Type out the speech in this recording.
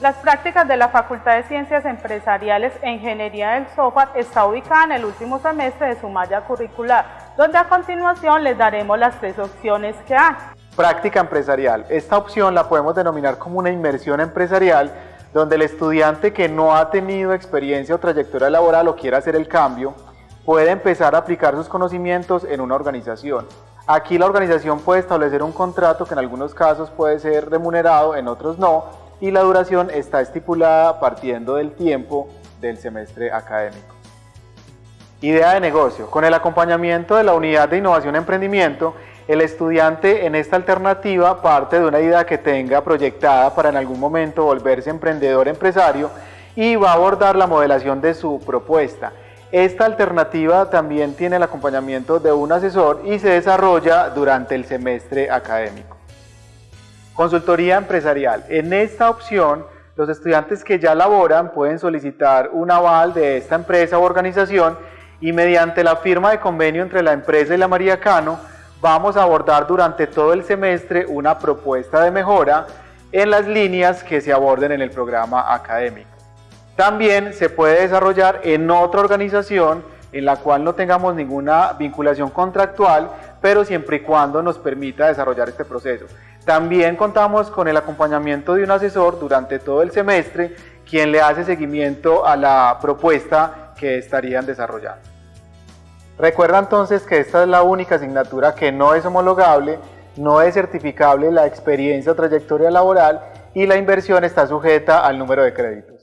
Las prácticas de la Facultad de Ciencias Empresariales e Ingeniería del Software está ubicada en el último semestre de su malla curricular, donde a continuación les daremos las tres opciones que hay. Práctica empresarial. Esta opción la podemos denominar como una inmersión empresarial, donde el estudiante que no ha tenido experiencia o trayectoria laboral o quiera hacer el cambio, puede empezar a aplicar sus conocimientos en una organización. Aquí la organización puede establecer un contrato que en algunos casos puede ser remunerado, en otros no, y la duración está estipulada partiendo del tiempo del semestre académico. Idea de negocio. Con el acompañamiento de la Unidad de Innovación Emprendimiento, el estudiante en esta alternativa parte de una idea que tenga proyectada para en algún momento volverse emprendedor empresario y va a abordar la modelación de su propuesta. Esta alternativa también tiene el acompañamiento de un asesor y se desarrolla durante el semestre académico. Consultoría empresarial. En esta opción, los estudiantes que ya laboran pueden solicitar un aval de esta empresa o organización y mediante la firma de convenio entre la empresa y la María Cano, vamos a abordar durante todo el semestre una propuesta de mejora en las líneas que se aborden en el programa académico. También se puede desarrollar en otra organización en la cual no tengamos ninguna vinculación contractual, pero siempre y cuando nos permita desarrollar este proceso. También contamos con el acompañamiento de un asesor durante todo el semestre, quien le hace seguimiento a la propuesta que estarían desarrollando. Recuerda entonces que esta es la única asignatura que no es homologable, no es certificable la experiencia o trayectoria laboral y la inversión está sujeta al número de créditos.